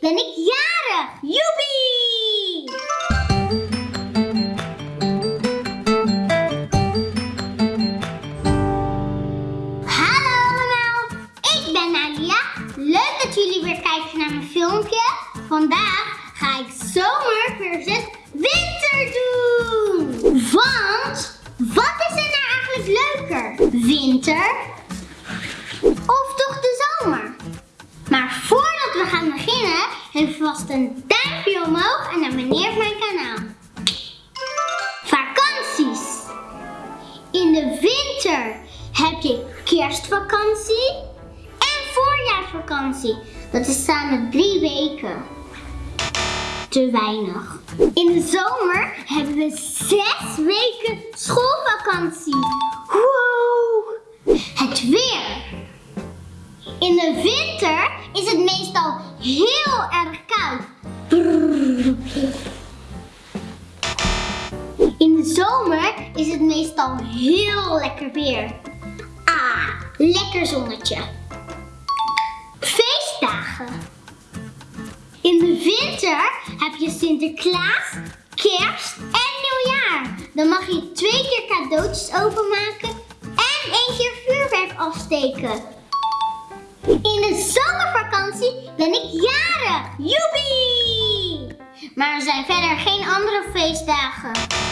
ben ik jarig. Joepie! Hallo allemaal, ik ben Nadia. Leuk dat jullie weer kijken naar mijn filmpje. Vandaag ga ik zomer versus winter doen. Want, wat is er nou eigenlijk leuker? Winter geef vast een duimpje omhoog en abonneer op mijn kanaal. Vakanties. In de winter heb je kerstvakantie en voorjaarsvakantie. Dat is samen drie weken. Te weinig. In de zomer hebben we zes weken schoolvakantie. Wow! Het weer. In de winter is het meestal heel zomer is het meestal heel lekker weer. Ah, lekker zonnetje. Feestdagen. In de winter heb je Sinterklaas, kerst en nieuwjaar. Dan mag je twee keer cadeautjes openmaken en één keer vuurwerk afsteken. In de zomervakantie ben ik jarig. Joepie! Maar er zijn verder geen andere feestdagen.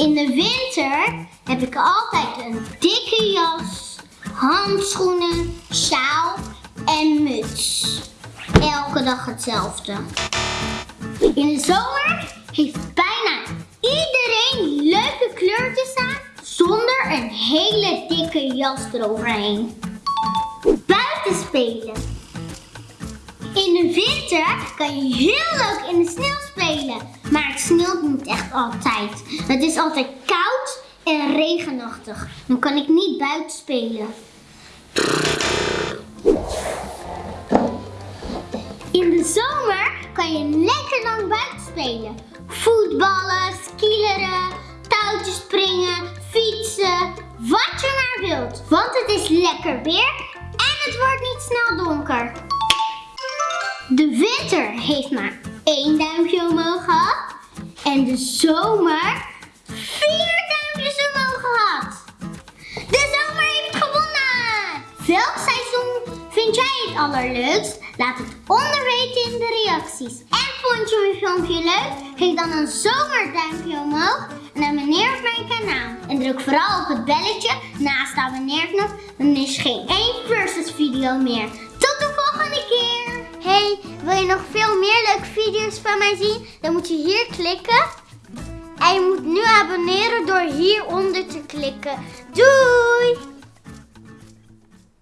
In de winter heb ik altijd een dikke jas, handschoenen, sjaal en muts. Elke dag hetzelfde. In de zomer heeft bijna iedereen leuke kleurtjes aan zonder een hele dikke jas eroverheen. Buiten spelen. In de winter kan je heel leuk in de sneeuw spelen. Maar het sneeuwt niet echt altijd. Het is altijd koud en regenachtig. Dan kan ik niet buiten spelen. In de zomer kan je lekker lang buiten spelen. Voetballen, skileren, touwtjes springen, fietsen, wat je maar wilt. Want het is lekker weer en het wordt niet snel donker. De winter heeft maar één duimpje omhoog gehad. En de zomer vier duimpjes omhoog gehad. De zomer heeft gewonnen! Welk seizoen vind jij het allerleukst? Laat het onder weten in de reacties. En vond je mijn filmpje leuk? Geef dan een zomerduimpje omhoog en abonneer op mijn kanaal. En druk vooral op het belletje naast de abonneerknop. Dan is geen één versus video meer. Tot de volgende keer! Wil je nog veel meer leuke video's van mij zien? Dan moet je hier klikken. En je moet nu abonneren door hieronder te klikken. Doei!